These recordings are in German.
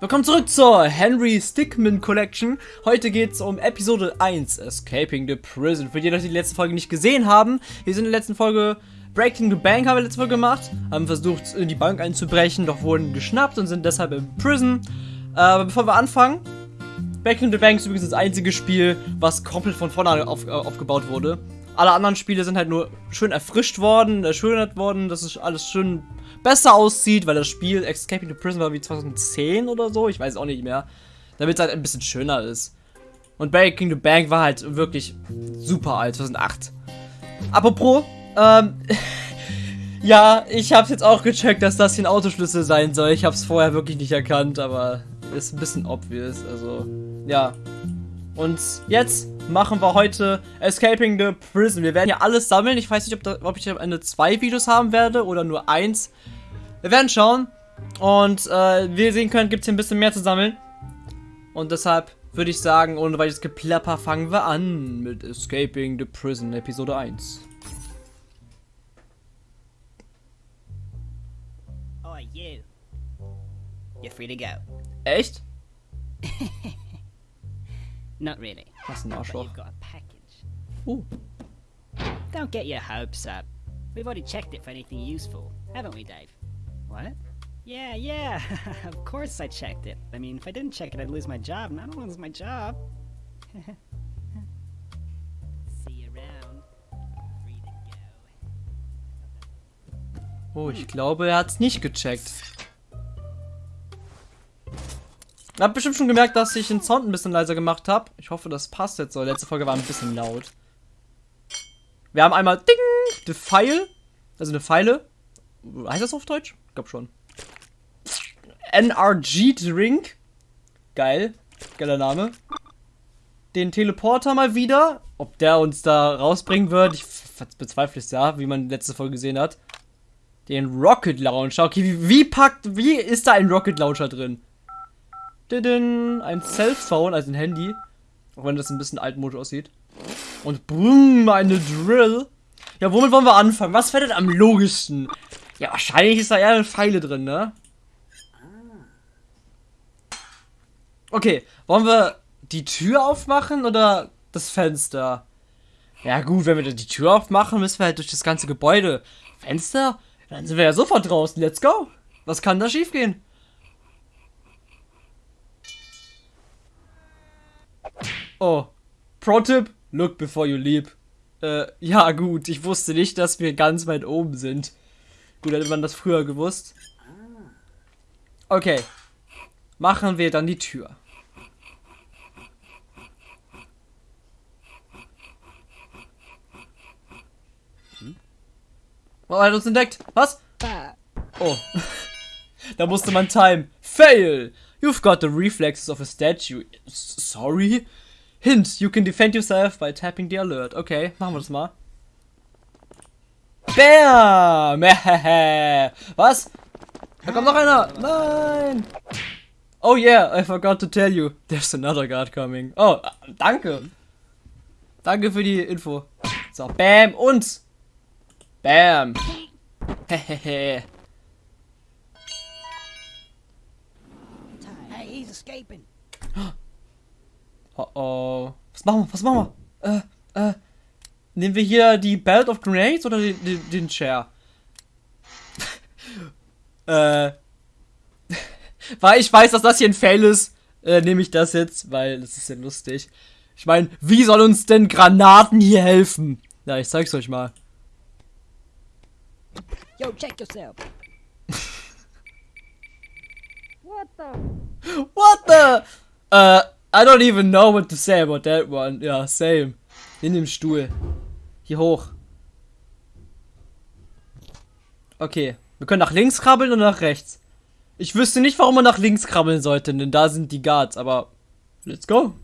Willkommen zurück zur Henry Stickmin Collection. Heute geht es um Episode 1, Escaping the Prison. Für die, die die letzte Folge nicht gesehen haben, wir sind in der letzten Folge Breaking the Bank haben wir letzte Folge gemacht, haben versucht in die Bank einzubrechen, doch wurden geschnappt und sind deshalb im Prison. Aber bevor wir anfangen, Breaking the Bank ist übrigens das einzige Spiel, was komplett von vorne auf, äh, aufgebaut wurde. Alle anderen Spiele sind halt nur schön erfrischt worden, erschönert worden, dass es alles schön besser aussieht, weil das Spiel Escaping the Prison war wie 2010 oder so, ich weiß auch nicht mehr. Damit es halt ein bisschen schöner ist. Und Breaking the Bank war halt wirklich super alt, 2008. Apropos, ähm, ja, ich hab's jetzt auch gecheckt, dass das hier ein Autoschlüssel sein soll. Ich hab's vorher wirklich nicht erkannt, aber ist ein bisschen obvious, also, ja. Und jetzt machen wir heute Escaping the Prison. Wir werden hier alles sammeln. Ich weiß nicht, ob, da, ob ich am Ende zwei Videos haben werde oder nur eins. Wir werden schauen. Und äh, wie ihr sehen könnt, gibt es hier ein bisschen mehr zu sammeln. Und deshalb würde ich sagen, ohne weiteres Geplapper, fangen wir an mit Escaping the Prison Episode 1. Oh, you. You're free to go. Echt? Not really. Ein But Arschloch. you've got a package. Uh, Don't get your hopes up. We've already checked it for anything useful, haven't we, Dave? What? Yeah, yeah. of course I checked it. I mean, if I didn't check it, I'd lose my job, and I don't want to lose my job. See you around. Free to go. oh, ich glaube, er hat's nicht gecheckt. Habt bestimmt schon gemerkt, dass ich den Sound ein bisschen leiser gemacht habe. Ich hoffe, das passt jetzt so. Letzte Folge war ein bisschen laut. Wir haben einmal Ding, the Pfeil. Also eine Pfeile. Heißt das auf Deutsch? Ich glaube schon. NRG Drink. Geil. Geiler Name. Den Teleporter mal wieder. Ob der uns da rausbringen wird, ich bezweifle es ja, wie man letzte Folge gesehen hat. Den Rocket Launcher. Okay, wie, wie packt, wie ist da ein Rocket Launcher drin? Ein Cellphone, also ein Handy. Auch wenn das ein bisschen altmodisch aussieht. Und brumm, eine Drill. Ja, womit wollen wir anfangen? Was wäre denn am logischsten? Ja, wahrscheinlich ist da eher Pfeile drin, ne? Okay, wollen wir die Tür aufmachen oder das Fenster? Ja gut, wenn wir die Tür aufmachen, müssen wir halt durch das ganze Gebäude. Fenster? Dann sind wir ja sofort draußen. Let's go. Was kann da schiefgehen? Oh, Pro-Tipp, look before you leap. Äh, ja gut, ich wusste nicht, dass wir ganz weit oben sind. Gut, hätte man das früher gewusst. Okay, machen wir dann die Tür. Oh, er hat uns entdeckt. Was? Oh. da musste man time. Fail! You've got the reflexes of a statue. S sorry? Hint, you can defend yourself by tapping the alert. Okay, machen wir das mal. Bam! Was? Da kommt noch einer! Nein! Oh yeah, I forgot to tell you. There's another guard coming. Oh, danke. Danke für die Info. So, bam und bam. Hehehe. Hey, he's escaping. Oh oh. Was machen wir? Was machen wir? Äh, äh. Nehmen wir hier die Belt of Grenades oder den, den, den Chair? äh. weil ich weiß, dass das hier ein Fail ist, äh, nehme ich das jetzt, weil das ist ja lustig. Ich meine, wie soll uns denn Granaten hier helfen? Ja, ich zeig's euch mal. Yo, check yourself. what the? What the? Äh, I don't even know what to say about that one. Ja, same. In dem Stuhl. Hier hoch. Okay. Wir können nach links krabbeln und nach rechts. Ich wüsste nicht, warum man nach links krabbeln sollte, denn da sind die Guards, aber let's go.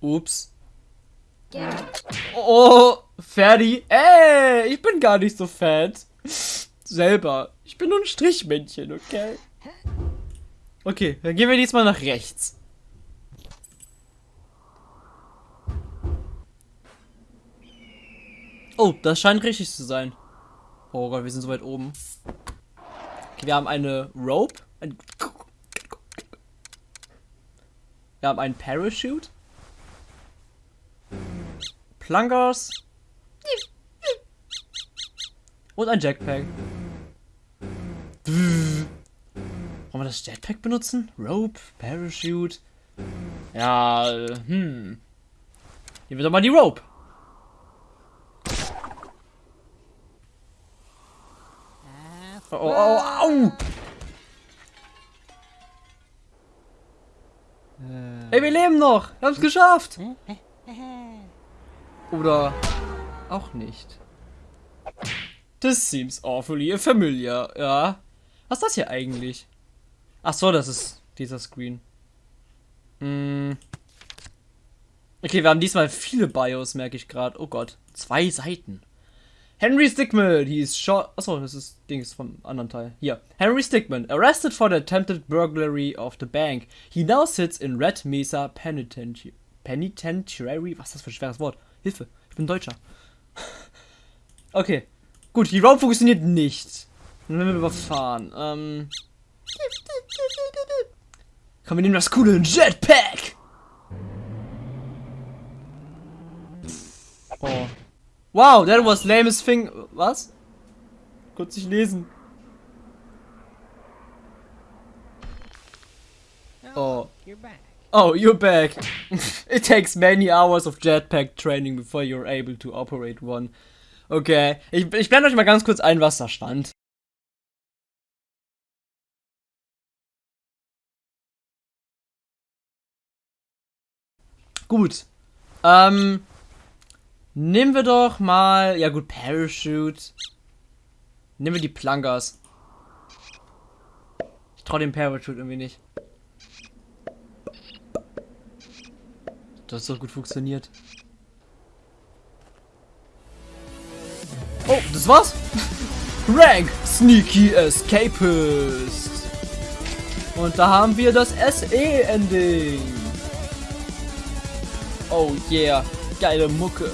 Ups. Oh, Ferdi. Ey, ich bin gar nicht so fett. Selber. Ich bin nur ein Strichmännchen, okay? Okay, dann gehen wir diesmal nach rechts. Oh, das scheint richtig zu sein. Oh Gott, wir sind so weit oben. Okay, wir haben eine Rope. Ein wir haben einen Parachute. Plungers. Und ein Jetpack. Wollen wir das Jetpack benutzen? Rope, Parachute. Ja, äh, hm. Nehmen wir doch mal die Rope. Oh, oh, oh, au! Ey, wir leben noch! Wir haben es geschafft! Oder auch nicht. This seems awfully familiar, ja. Was ist das hier eigentlich? Ach so, das ist dieser Screen. Hm. Okay, wir haben diesmal viele Bios, merke ich gerade. Oh Gott, zwei Seiten. Henry Stickman, he is shot. Achso, das ist Dings vom anderen Teil. Hier. Henry Stickman, arrested for the attempted burglary of the bank. He now sits in Red Mesa Penitentiary. Penitentiary? Was ist das für ein schweres Wort? Hilfe, ich bin Deutscher. okay. Gut, die Rope funktioniert nicht. Dann werden wir überfahren. Ähm. Komm, wir nehmen das coole Jetpack! Oh. Wow, that was lamest thing. Was? Kurz nicht lesen. Oh. You're back. Oh, you're back. It takes many hours of jetpack training before you're able to operate one. Okay, ich, ich blende euch mal ganz kurz ein, was da stand. Gut. Ähm, Nehmen wir doch mal. Ja, gut, Parachute. Nehmen wir die Plungers. Ich traue dem Parachute irgendwie nicht. Das hat so gut funktioniert. Das war's? Rank Sneaky Escapist. Und da haben wir das SE-Ending. Oh yeah, geile Mucke.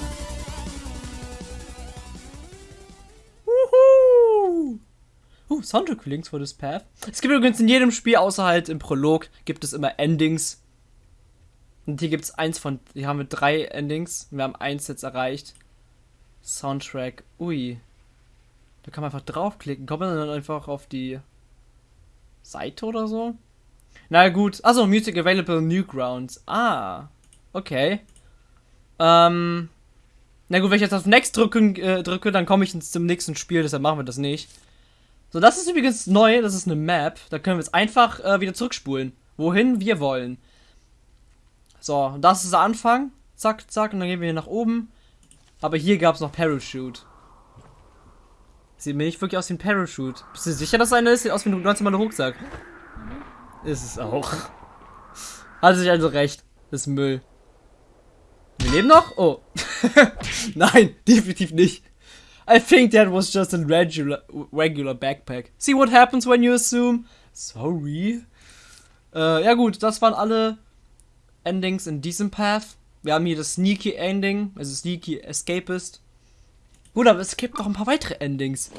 Uh, Soundtrack Links for this path. Es gibt übrigens in jedem Spiel, außer halt im Prolog, gibt es immer Endings. Und hier gibt es eins von, hier haben wir drei Endings. Wir haben eins jetzt erreicht. Soundtrack, ui. Da kann man einfach draufklicken. Kommt man dann einfach auf die Seite oder so? Na gut. Also Music Available Newgrounds. Ah. Okay. Ähm. Na gut, wenn ich jetzt auf Next drücken, äh, drücke, dann komme ich zum nächsten Spiel, deshalb machen wir das nicht. So, das ist übrigens neu, das ist eine Map. Da können wir jetzt einfach äh, wieder zurückspulen. Wohin wir wollen. So, das ist der Anfang. Zack, zack, und dann gehen wir hier nach oben. Aber hier gab es noch Parachute. Sieht mir nicht wirklich aus wie ein Parachute. Bist du sicher, dass einer ist? Sieht aus wie ein ganz normaler Rucksack. Ist es auch. Hatte sich also recht. Das ist Müll. Wir leben noch? Oh. Nein, definitiv nicht. I think that was just a regular, regular backpack. See what happens when you assume? Sorry. Äh, ja gut, das waren alle Endings in diesem Path. Wir haben hier das Sneaky Ending, also Sneaky Escapist. Gut, aber es gibt noch ein paar weitere Endings.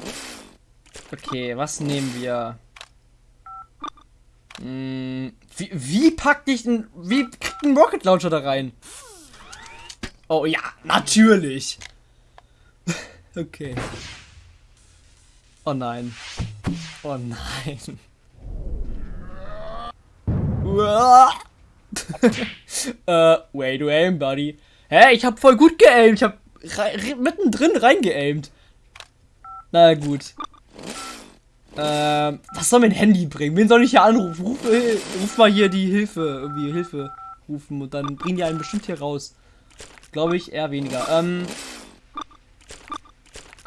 Okay, was nehmen wir? Hm, wie, wie packt ich ein, wie kriegt ein Rocket Launcher da rein? Oh ja, natürlich. Okay. Oh nein. Oh nein. äh, way to aim, buddy. Hä, ich hab voll gut geaimt. Ich hab mittendrin reingeaimt. Na gut. Ähm, was soll mein Handy bringen? Wen soll ich hier anrufen? Ruf, äh, ruf mal hier die Hilfe, irgendwie Hilfe rufen und dann bringen die einen bestimmt hier raus. Glaube ich eher weniger. Ähm,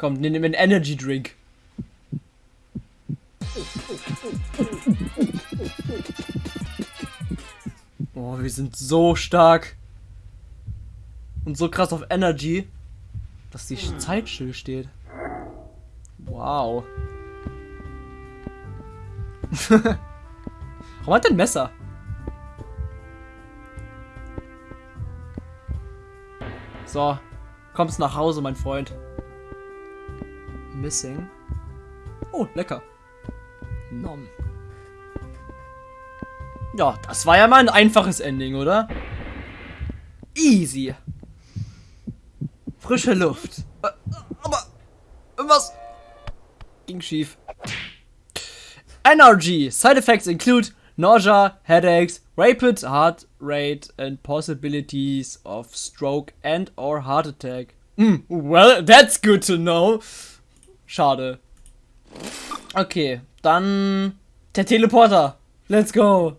Komm, nimm einen Energy Drink. Oh, wir sind so stark. Und so krass auf Energy, dass die Zeit still steht. Wow. Warum hat der ein Messer? So, kommst nach Hause, mein Freund. missing. Oh, lecker. Nom. Ja, das war ja mal ein einfaches Ending, oder? Easy. Frische Luft. Äh, Aber was ging schief? NRG. Side effects include nausea, headaches, rapid heart rate and possibilities of stroke and or heart attack. Mm, well, that's good to know. Schade. Okay, dann der Teleporter. Let's go.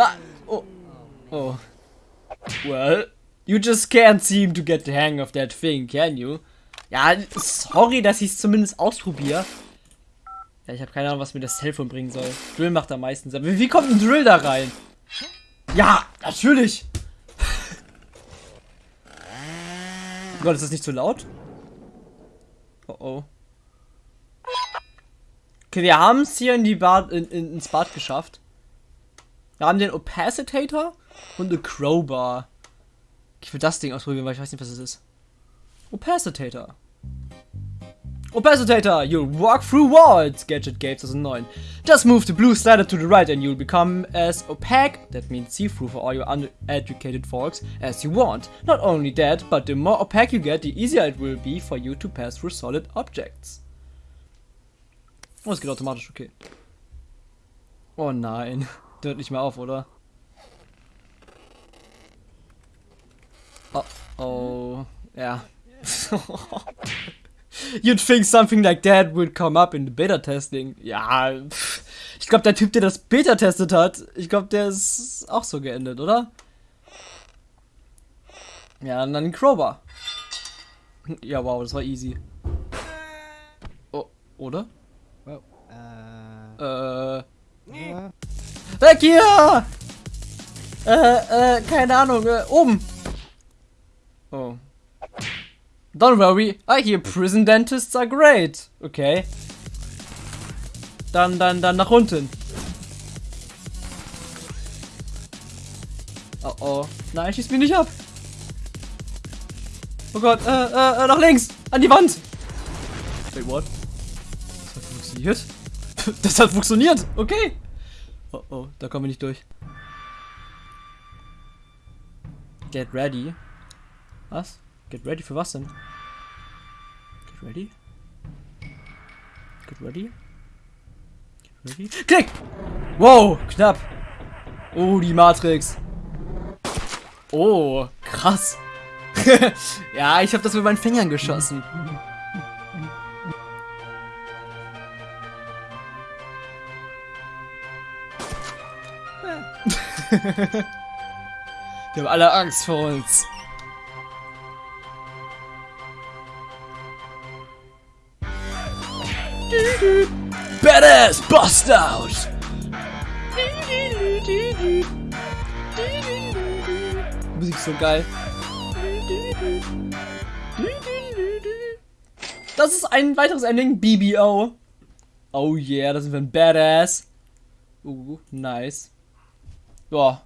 Na, oh, oh. Well, you just can't seem to get the hang of that thing, can you? Ja, sorry, dass ich es zumindest ausprobiere. Ja, ich habe keine Ahnung, was mir das Telefon bringen soll. Drill macht am meisten Sinn. Wie, wie kommt ein Drill da rein? Ja, natürlich. oh Gott, ist das nicht zu laut? Oh oh. Okay, wir haben es hier in die Bad, in, in, ins Bad geschafft. Wir haben den Opacitator und eine Crowbar. Ich will das Ding ausprobieren, weil ich weiß nicht, was es ist. Opacitator. Opacitator, you'll walk through walls, Gadget Gates 2009. Just move the blue slider to the right and you'll become as opaque, that means see-through for all your uneducated folks, as you want. Not only that, but the more opaque you get, the easier it will be for you to pass through solid objects. Oh, es geht automatisch, okay. Oh nein. Der hört nicht mehr auf, oder? Oh, oh. Ja. You'd think something like that would come up in the Beta-Testing. Ja, pff. ich glaube, der Typ, der das Beta testet hat, ich glaube, der ist auch so geendet, oder? Ja, und dann Crowbar. Ja, wow, das war easy. Oh, oder? Uh. Äh, uh, weg hier! Äh, äh, keine Ahnung, äh, oben. Oh. Don't worry, I hear prison dentists are great. Okay. Dann, dann, dann nach unten. Oh oh. Nein, schieß mich nicht ab. Oh Gott, äh, äh, äh, nach links. An die Wand. Wait, what? Das hat funktioniert? Das hat funktioniert. Okay. Oh oh, da kommen wir nicht durch. Get ready. Was? Get ready für was denn? Get ready? Get ready? Get ready? Klick! Wow, knapp. Oh, die Matrix. Oh, krass. ja, ich habe das mit meinen Fingern geschossen. Die haben alle Angst vor uns. Badass Bust Out! Musik ist so geil. Das ist ein weiteres Ending, BBO. Oh yeah, da sind wir ein Badass. Uh, nice. Ja,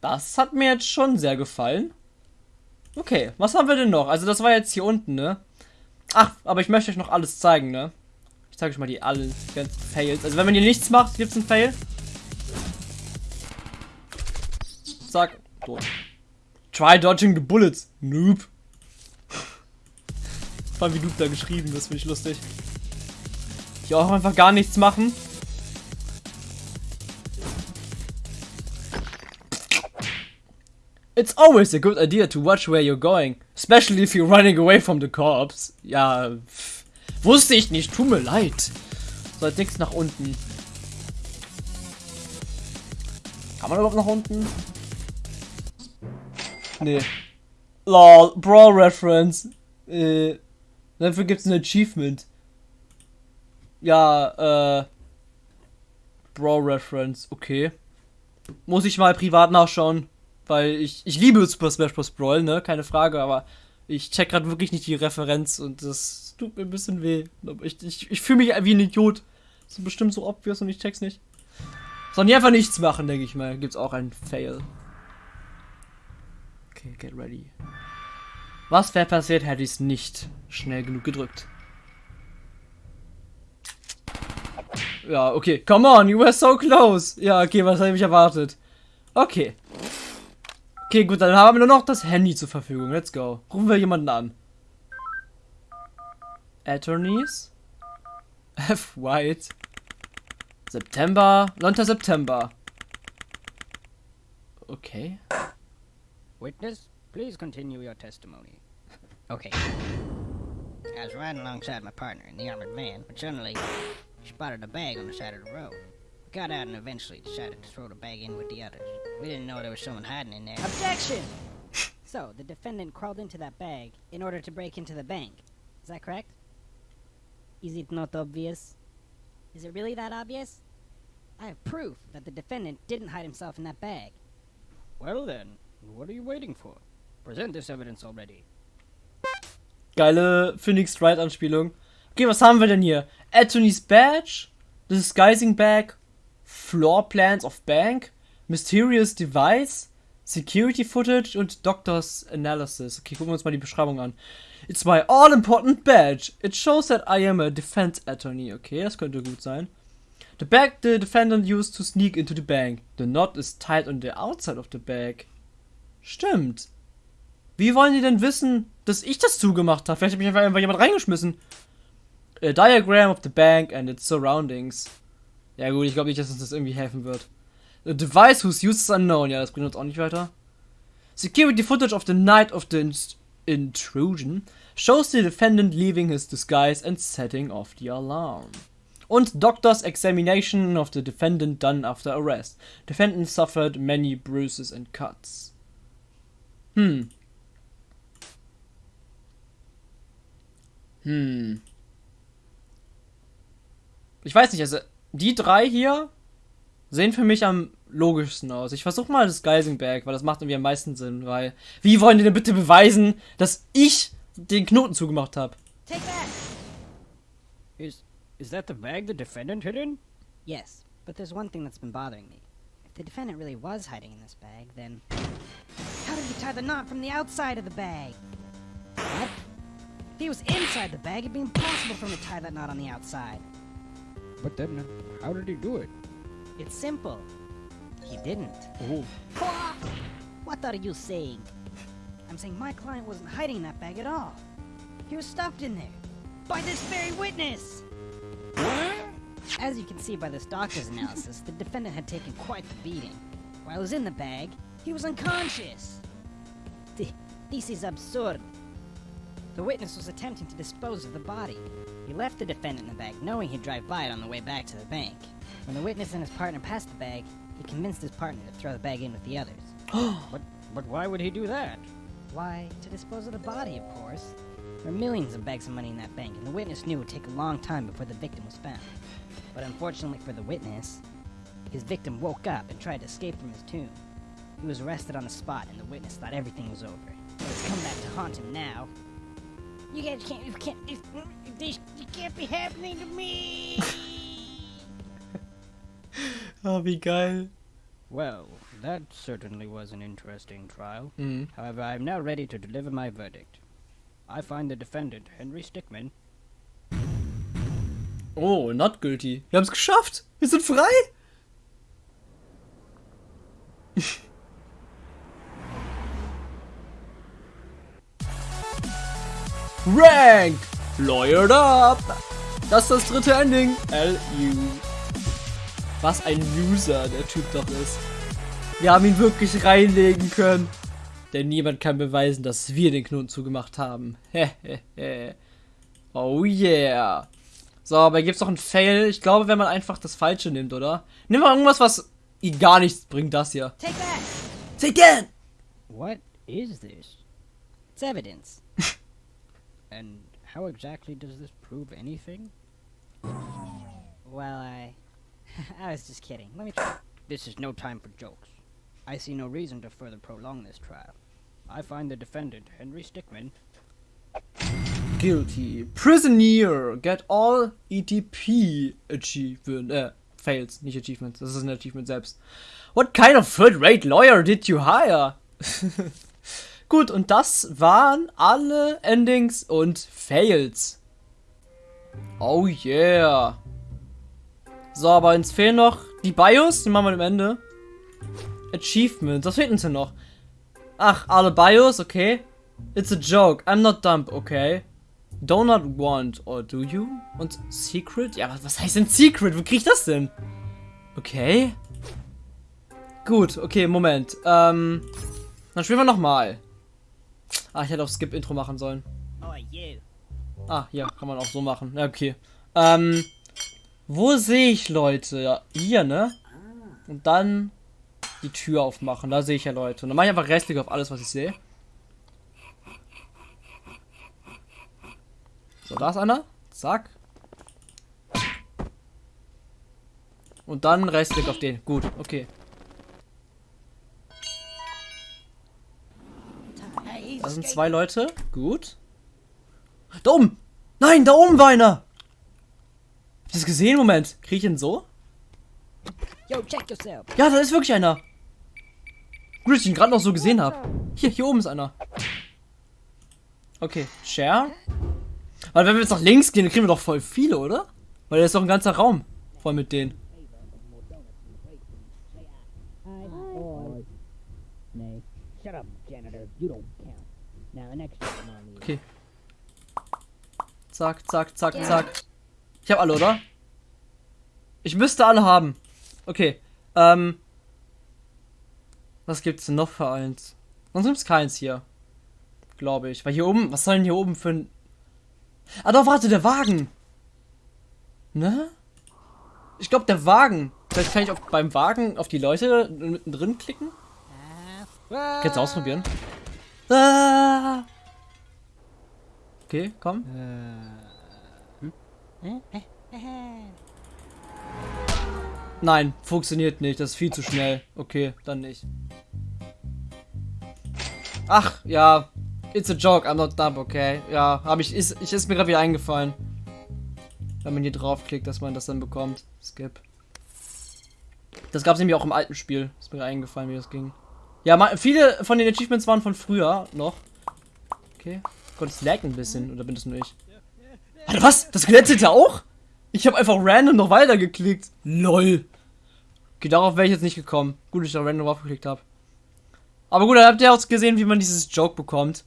das hat mir jetzt schon sehr gefallen. Okay, was haben wir denn noch? Also das war jetzt hier unten, ne? Ach, aber ich möchte euch noch alles zeigen, ne? Ich zeige euch mal die alle ganzen Fails. Also wenn man hier nichts macht, gibt's einen Fail. Zack, tot. Try dodging the bullets. Noob. Vor allem wie Noob da geschrieben, das finde ich lustig. Hier auch einfach gar nichts machen. It's always a good idea to watch where you're going, especially if you're running away from the cops. Ja, pff, wusste ich nicht, tut mir leid. So, jetzt nichts nach unten. Kann man überhaupt nach unten? Nee. Lol, Brawl Reference. Äh, dafür gibt's ein Achievement. Ja, äh. Brawl Reference, okay. Muss ich mal privat nachschauen. Weil ich, ich liebe Super Smash Bros. Brawl, ne? Keine Frage, aber ich check gerade wirklich nicht die Referenz und das tut mir ein bisschen weh. Ich, ich, ich fühle mich wie ein Idiot. Das ist bestimmt so obvious und ich check's nicht. Sollen die einfach nichts machen, denke ich mal. Gibt's auch einen Fail. Okay, get ready. Was wäre passiert, hätte ich es nicht schnell genug gedrückt? Ja, okay. Come on, you were so close. Ja, okay, was habe ich erwartet? Okay. Okay, gut, dann haben wir nur noch das Handy zur Verfügung. Let's go. Rufen wir jemanden an. Attorneys? F. White. September. 9. September. Okay. Witness, please continue your testimony. Okay. I was riding alongside my partner in the armored van, but suddenly spotted a bag on the side of the road. We got out and eventually decided to throw the bag in with the others. We didn't know there was someone hiding in there. Objection! so, the defendant crawled into that bag in order to break into the bank. Is that correct? Is it not obvious? Is it really that obvious? I have proof that the defendant didn't hide himself in that bag. Well then, what are you waiting for? Present this evidence already. Geile Phoenix Wright Anspielung. Okay, was haben wir denn hier? Anthony's Badge, Disguising Bag, Floor Plans of Bank, Mysterious Device, Security Footage und Doctor's Analysis. Okay, gucken wir uns mal die Beschreibung an. It's my all-important badge. It shows that I am a defense attorney. Okay, das könnte gut sein. The bag the defendant used to sneak into the bank. The knot is tied on the outside of the bag. Stimmt. Wie wollen die denn wissen, dass ich das zugemacht habe? Vielleicht mich einfach, einfach jemand reingeschmissen. A diagram of the bank and its surroundings. Ja gut, ich glaube nicht, dass uns das irgendwie helfen wird. A device whose use is unknown. Ja, das bringt uns auch nicht weiter. Security footage of the night of the intrusion shows the defendant leaving his disguise and setting off the alarm. Und doctor's examination of the defendant done after arrest. Defendant suffered many bruises and cuts. Hm. Hm. Ich weiß nicht, also die drei hier sehen für mich am logischsten aus. Ich versuche mal das Geisenberg, weil das macht irgendwie am meisten Sinn, weil wie wollen die denn bitte beweisen, dass ich den Knoten zugemacht habe? Take that! Is is that the bag the defendant hid in? Yes, but there's one thing that's been bothering me. If the defendant really was hiding in this bag, then. How did he tie the knot from the outside of the bag? What? If he was inside the bag, it'd be impossible for him to tie that knot on the outside. But then, how did he do it? It's simple. He didn't. Oh, What are you saying? I'm saying my client wasn't hiding in that bag at all. He was stuffed in there. By this very witness! As you can see by this doctor's analysis, the defendant had taken quite the beating. While he was in the bag, he was unconscious. Th- This is absurd. The witness was attempting to dispose of the body. He left the defendant in the bag, knowing he'd drive by it on the way back to the bank. When the witness and his partner passed the bag, he convinced his partner to throw the bag in with the others. but but why would he do that? Why, to dispose of the body, of course. There are millions of bags of money in that bank, and the witness knew it would take a long time before the victim was found. But unfortunately for the witness, his victim woke up and tried to escape from his tomb. He was arrested on the spot, and the witness thought everything was over. But it's come back to haunt him now. You guys can't, you can't, this, this, you can't be happening to me! Ah, wie geil. Well, that certainly was an interesting trial. Mhm. However, I am now ready to deliver my verdict. I find the defendant, Henry Stickman, Oh, not guilty. Wir haben es geschafft. Wir sind frei. Rank! Lawyered up! Das ist das dritte Ending. LU. Was ein Loser der Typ doch ist. Wir haben ihn wirklich reinlegen können. Denn niemand kann beweisen, dass wir den Knoten zugemacht haben. Hehehe. oh yeah. So, aber gibt's doch einen Fail? Ich glaube, wenn man einfach das Falsche nimmt, oder? Nimm mal irgendwas, was gar nichts bringt, das hier. Take that! Say again! what is this? It's evidence. And how exactly does this prove anything? Well, I. I was just kidding. Let me try. This is no time for jokes. I see no reason to further prolong this trial. I find the defendant, Henry Stickman, Guilty. Prisoner. Get all ETP achievement. Äh, fails, nicht achievements. Das ist ein Achievement selbst. What kind of third-rate lawyer did you hire? Gut, und das waren alle Endings und Fails. Oh yeah. So, aber uns fehlen noch die BIOS, die machen wir am Ende. Achievements, was fehlt uns denn noch? Ach, alle BIOS, okay. It's a joke, I'm not dumb, okay. Do not want, or do you? Und Secret? Ja, was, was heißt denn Secret? Wo krieg ich das denn? Okay. Gut, okay, Moment. Ähm, dann spielen wir nochmal. Ah, ich hätte auf Skip-Intro machen sollen. Oh. Ah, hier, kann man auch so machen. Ja, okay. Ähm, wo sehe ich Leute? Ja, hier, ne? Und dann die Tür aufmachen. Da sehe ich ja Leute. Und dann mache ich einfach restlich auf alles, was ich sehe. So, da ist einer. Zack. Und dann Rechtsklick auf den. Gut, okay. Das sind zwei Leute. Gut. Da oben! Nein, da oben war einer! Hast du das gesehen? Moment. Krieg ich ihn so? Yo, check yourself. Ja, da ist wirklich einer. Gut, dass ich ihn gerade noch so gesehen habe. Hier, hier oben ist einer. Okay, Share. Weil wenn wir jetzt nach links gehen, dann kriegen wir doch voll viele, oder? Weil da ist doch ein ganzer Raum voll mit denen. Hi, boys. Nay. Okay. Zack, zack, zack, zack. Ich habe alle, oder? Ich müsste alle haben. Okay. Ähm. Was gibt's denn noch für eins? Sonst gibt's keins hier. Glaube ich. Weil hier oben, was soll denn hier oben für ein. Ah doch, warte, der Wagen. Ne? Ich glaube, der Wagen. Vielleicht kann ich auch beim Wagen auf die Leute mittendrin klicken. Kannst du ausprobieren? Ah. Okay, komm. Nein, funktioniert nicht. Das ist viel zu schnell. Okay, dann nicht. Ach, ja. It's a joke, I'm not dumb, okay. Ja, habe ich, ist, ich, ist mir gerade wieder eingefallen. Wenn man hier draufklickt, dass man das dann bekommt. Skip. Das gab es nämlich auch im alten Spiel. Ist mir eingefallen, wie das ging. Ja, viele von den Achievements waren von früher noch. Okay. Gott, es laggt ein bisschen. Oder bin das nur ich? Warte, was? Das ja auch? Ich habe einfach random noch weiter geklickt. LOL. Okay, darauf wäre ich jetzt nicht gekommen. Gut, dass ich da random draufgeklickt habe. Aber gut, dann habt ihr auch gesehen, wie man dieses Joke bekommt.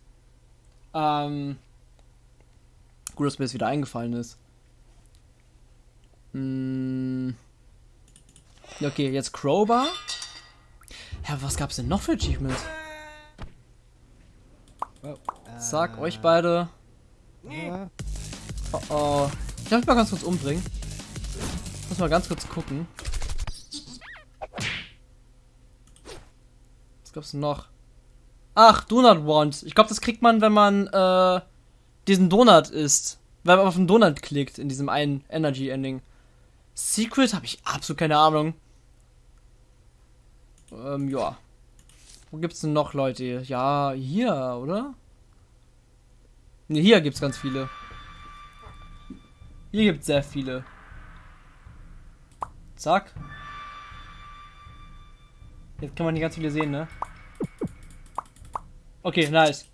Ähm. Gut, dass mir das wieder eingefallen ist. Hm. Okay, jetzt Crowbar. Ja, was gab's denn noch für Achievements? Sag euch beide. Oh oh. Ich darf mich mal ganz kurz umbringen. Muss mal ganz kurz gucken. Was gab's denn noch? Ach, Donut Want. Ich glaube, das kriegt man, wenn man äh, diesen Donut isst. Wenn man auf den Donut klickt in diesem einen Energy Ending. Secret habe ich absolut keine Ahnung. Ähm, ja. Wo gibt's denn noch Leute? Ja, hier, oder? Ne, hier gibt's ganz viele. Hier gibt's sehr viele. Zack. Jetzt kann man hier ganz viele sehen, ne? Okay, nice.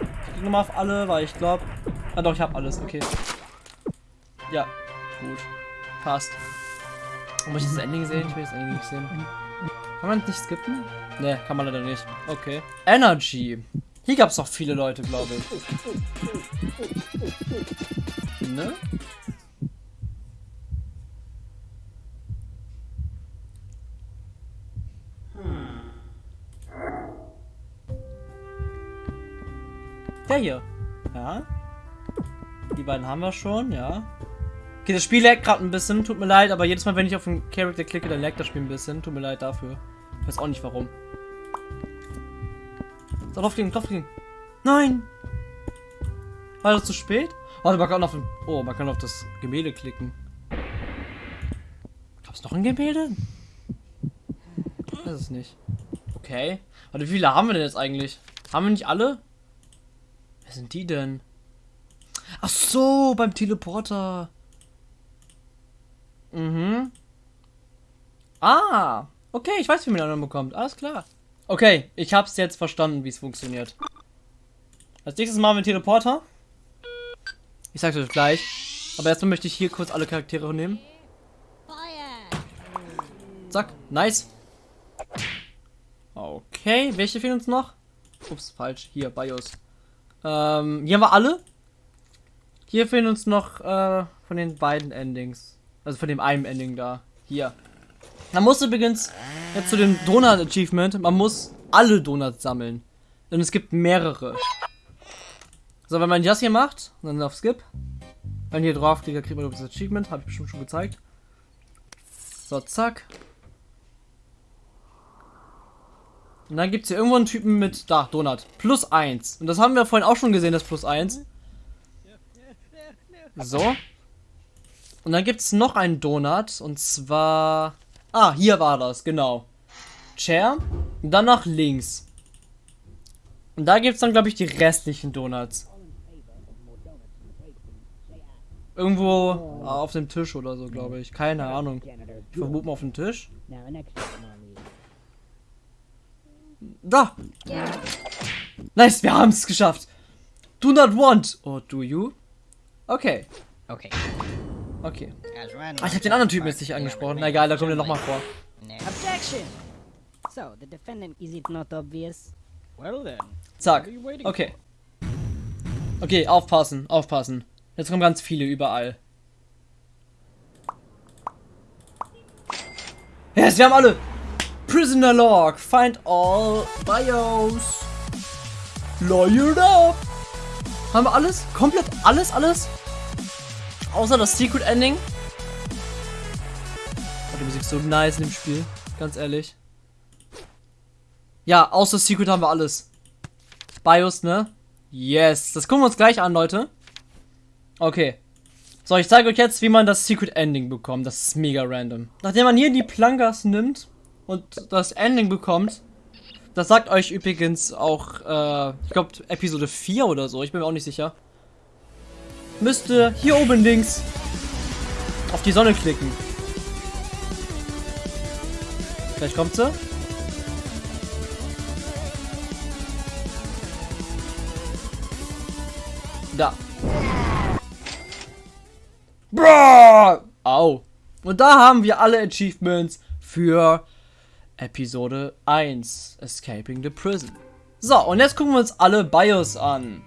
Ich klicke nochmal auf alle, weil ich glaube. Ah doch, ich habe alles, okay. Ja, gut. Passt. Muss ich das Ending sehen? Ich will das Ending nicht sehen. Kann man nicht skippen? Ne, kann man leider nicht. Okay. Energy. Hier gab es noch viele Leute, glaube ich. Ne? Der hier. Ja. Die beiden haben wir schon, ja. Okay, das Spiel laggt gerade ein bisschen, tut mir leid, aber jedes Mal, wenn ich auf den Charakter klicke, dann laggt das Spiel ein bisschen. Tut mir leid dafür. Ich weiß auch nicht warum. So, draufklicken, draufklicken. Nein! War das zu spät? Warte, man kann auf den. Oh, man kann auf das Gemälde klicken. Gab's noch ein Gemälde? Ich weiß es nicht. Okay. Warte, wie viele haben wir denn jetzt eigentlich? Haben wir nicht alle? Wer sind die denn? Ach so, beim Teleporter. Mhm. Ah, okay, ich weiß, wie man einen bekommt. Alles klar. Okay, ich hab's jetzt verstanden, wie es funktioniert. Als nächstes machen wir einen Teleporter. Ich sag's euch gleich. Aber erstmal möchte ich hier kurz alle Charaktere nehmen. Zack, nice. Okay, welche fehlen uns noch? Ups, falsch. Hier, BIOS. Ähm, hier haben wir alle. Hier fehlen uns noch äh, von den beiden Endings. Also von dem einen Ending da. Hier. Man muss übrigens jetzt zu dem Donut Achievement, man muss alle Donuts sammeln. Denn es gibt mehrere. So, wenn man das hier macht, dann auf Skip. Wenn hier drauf klickt, kriegt man das Achievement. Habe ich bestimmt schon gezeigt. So, zack. Und dann gibt es hier irgendwo einen Typen mit, da, Donut. Plus 1. Und das haben wir vorhin auch schon gesehen, das Plus 1. So. Und dann gibt es noch einen Donut. Und zwar... Ah, hier war das, genau. Chair. Und dann nach links. Und da gibt es dann, glaube ich, die restlichen Donuts. Irgendwo auf dem Tisch oder so, glaube ich. Keine Ahnung. Ich vermute mal auf dem Tisch. Da! Nice, wir haben es geschafft. Do not want. Or do you? Okay, Okay. Okay. Ah, ich habe den anderen Typen jetzt nicht angesprochen. Na egal, da kommt er nochmal vor. Objection! So, the defendant, is it not obvious? Well then. Zack. What are you waiting Okay. Okay, aufpassen, aufpassen. Jetzt kommen ganz viele überall. Yes, wir haben alle. Prisoner Log. Find all bios. Lawyered up. Haben wir alles? Komplett alles, alles? Außer das Secret Ending. Oh, die Musik ist so nice in dem Spiel. Ganz ehrlich. Ja, außer Secret haben wir alles. BIOS, ne? Yes. Das gucken wir uns gleich an, Leute. Okay. So, ich zeige euch jetzt, wie man das Secret Ending bekommt. Das ist mega random. Nachdem man hier die Plankas nimmt und das Ending bekommt, das sagt euch übrigens auch, äh, ich glaube, Episode 4 oder so, ich bin mir auch nicht sicher. Müsst ihr hier oben links auf die Sonne klicken. Gleich kommt sie. Da. Bro! Au. Und da haben wir alle Achievements für Episode 1, Escaping the Prison. So, und jetzt gucken wir uns alle BIOS an.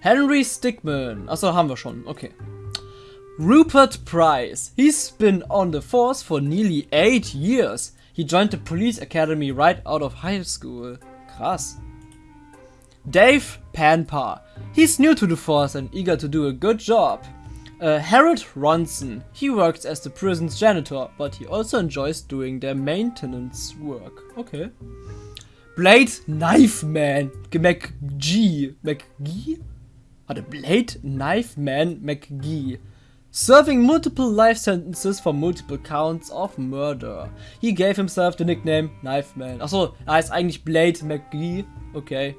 Henry Stickman. Achso, haben wir schon. Okay. Rupert Price. He's been on the force for nearly eight years. He joined the police academy right out of high school. Krass. Dave Panpa. He's new to the force and eager to do a good job. Uh, Harold Ronson. He works as the prison's janitor, but he also enjoys doing their maintenance work. Okay. Blade Knife Man. G McGee. McGee? Warte, Blade Knife Man McGee. Serving multiple life sentences for multiple counts of murder. He gave himself the nickname Knife Man. Achso, er heißt eigentlich Blade McGee. Okay.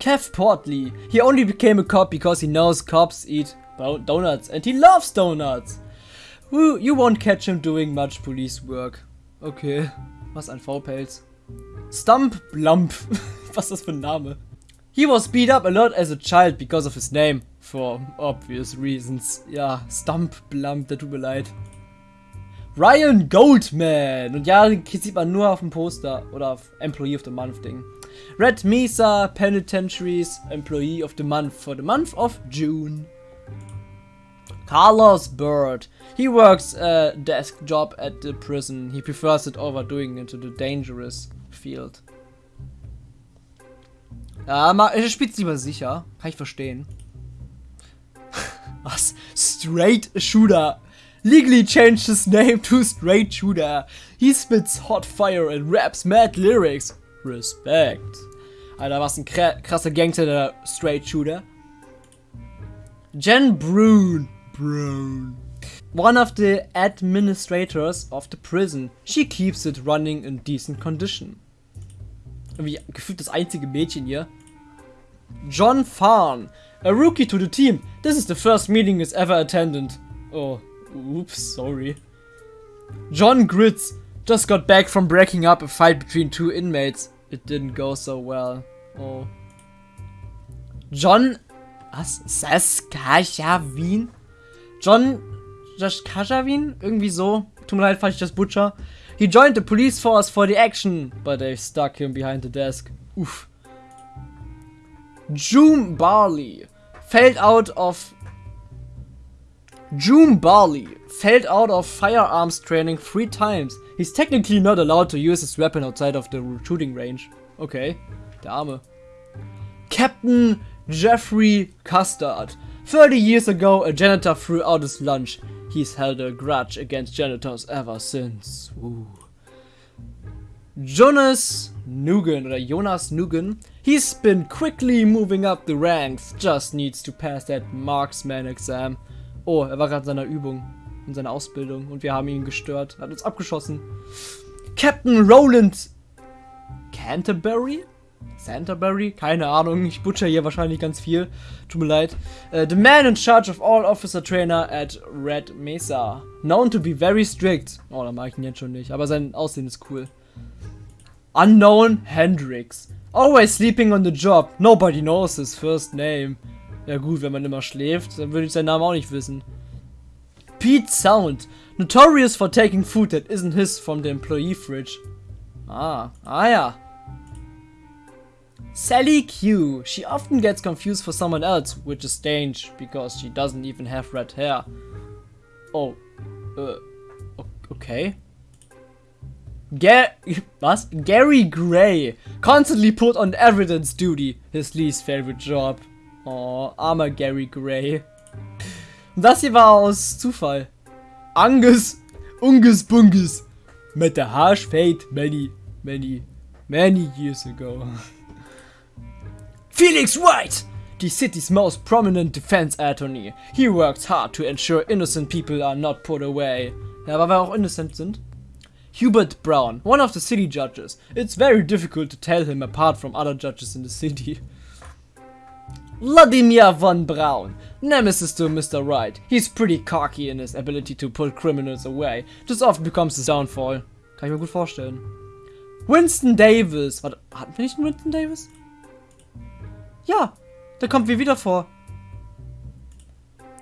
Kev Portley. He only became a cop because he knows cops eat donuts and he loves donuts. You won't catch him doing much police work. Okay. Was ein V-Pelz. Stump Blump. Was ist das für ein Name? He was beat up a lot as a child because of his name. For obvious reasons. Ja, Stump Blump, der tut mir leid. Ryan Goldman. Und ja, den sieht man nur auf dem Poster oder auf Employee of the Month Ding. Red Mesa Penitentiaries Employee of the Month for the month of June. Carlos Bird. He works a desk job at the prison. He prefers it over doing into the dangerous field. Ja, er spielt lieber sicher. Kann ich verstehen. Was? Straight Shooter. Legally changed his name to Straight Shooter. He spits hot fire and raps mad lyrics. Respect. Alter, was ein kra- krasser Gangster, der Straight Shooter. Jen Brune. Brune. One of the administrators of the prison. She keeps it running in decent condition. Irgendwie gefühlt das einzige Mädchen hier. John Farn. A rookie to the team. This is the first meeting he's ever attended. Oh, oops, sorry. John Gritz. Just got back from breaking up a fight between two inmates. It didn't go so well. Oh. John. Was? Saskatchewan? John Saskatchewan? Irgendwie so. Tut mir leid, falls ich das butcher. He joined the police force for the action, but they stuck him behind the desk. Uff. June Barley fällt out of June Barley failed out of firearms training three times. He's technically not allowed to use his weapon outside of the shooting range. Okay, der Arme. Captain Jeffrey Custard. 30 years ago, a janitor threw out his lunch. He's held a grudge against janitors ever since. Ooh. Jonas Nugan oder Jonas Nugan. He's been quickly moving up the ranks. Just needs to pass that marksman exam. Oh, er war gerade in seiner Übung, in seiner Ausbildung und wir haben ihn gestört. Hat uns abgeschossen. Captain Roland Canterbury? Canterbury? Keine Ahnung, ich butcher hier wahrscheinlich ganz viel. Tut mir leid. Uh, the man in charge of all officer trainer at Red Mesa. Known to be very strict. Oh, da mag ich ihn jetzt schon nicht, aber sein Aussehen ist cool. Unknown Hendrix. Always sleeping on the job. Nobody knows his first name. Ja gut, wenn man immer schläft, dann würde ich seinen Namen auch nicht wissen. Pete Sound. Notorious for taking food that isn't his from the employee fridge. Ah, ah ja. Sally Q. She often gets confused for someone else, which is strange, because she doesn't even have red hair. Oh. Uh, okay. Ga was? Gary Gray. Constantly put on evidence duty. His least favorite job. Oh, armer Gary Gray. Und das hier war aus Zufall. Angus, Ungus Bungus. Met the harsh fate many, many, many years ago. Felix White! The city's most prominent defense attorney. He works hard to ensure innocent people are not put away. Ja, aber wir auch innocent sind. Hubert Brown, one of the city judges. It's very difficult to tell him apart from other judges in the city. Vladimir von Braun, nemesis to Mr. Right. He's pretty cocky in his ability to pull criminals away. This often becomes his downfall. Kann ich mir gut vorstellen. Winston Davis. Warte, hatten wir nicht einen Winston Davis? Ja, der kommt mir wieder vor.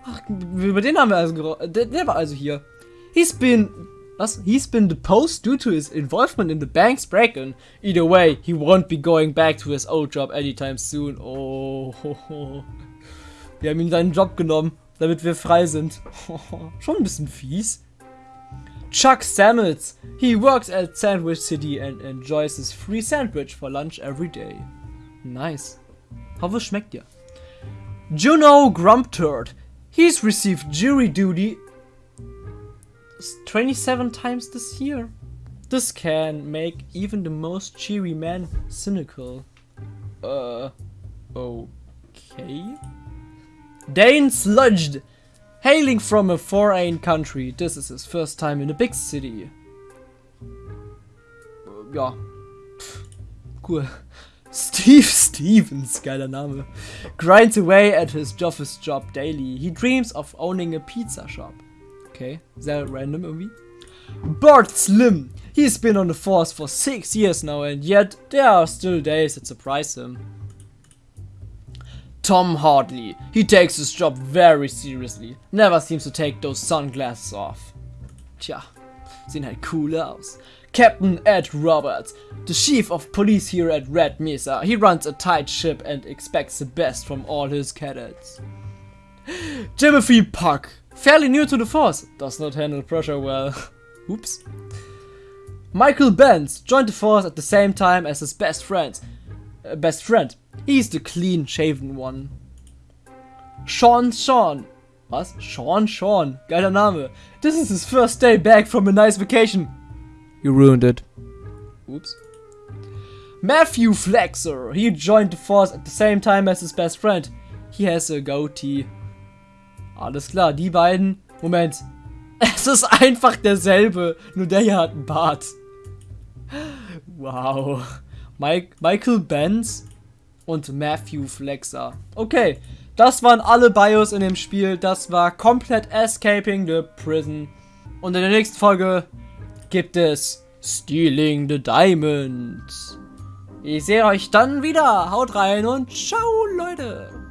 Ach, über den haben wir also der, der war also hier. He's been was? He's been deposed due to his involvement in the bank's break-in. Either way, he won't be going back to his old job anytime soon. Oh, wir haben ihm seinen Job genommen, damit wir frei sind. Schon ein bisschen fies. Chuck Samuels. He works at Sandwich City and enjoys his free sandwich for lunch every day. Nice. Hoffe, schmeckt dir. Juno Grumpturd. He's received jury duty 27 times this year. This can make even the most cheery man cynical. Uh, okay. Dane Sludged! Hailing from a foreign country, this is his first time in a big city. Uh, ja. cool. Steve Stevens, geiler Name. Grinds away at his office job daily. He dreams of owning a pizza shop. Okay, sehr random irgendwie. Bart Slim. He's been on the force for six years now and yet there are still days that surprise him. Tom Hartley. He takes his job very seriously. Never seems to take those sunglasses off. Tja, sehen halt cool aus. Captain Ed Roberts, the chief of police here at Red Mesa. He runs a tight ship and expects the best from all his cadets. Timothy Puck, Fairly new to the force. Does not handle pressure well. Oops. Michael Benz joined the force at the same time as his best friend. Uh, best friend. He's the clean shaven one. Sean Sean. Was? Sean Sean. Geiler Name. This is his first day back from a nice vacation. You ruined it. Oops. Matthew Flexer. He joined the force at the same time as his best friend. He has a goatee. Alles klar, die beiden. Moment. Es ist einfach derselbe. Nur der hier hat einen Bart. Wow. Mike, Michael Benz und Matthew Flexer. Okay, das waren alle Bios in dem Spiel. Das war komplett Escaping the Prison. Und in der nächsten Folge gibt es Stealing the Diamonds. Ich sehe euch dann wieder. Haut rein und ciao, Leute.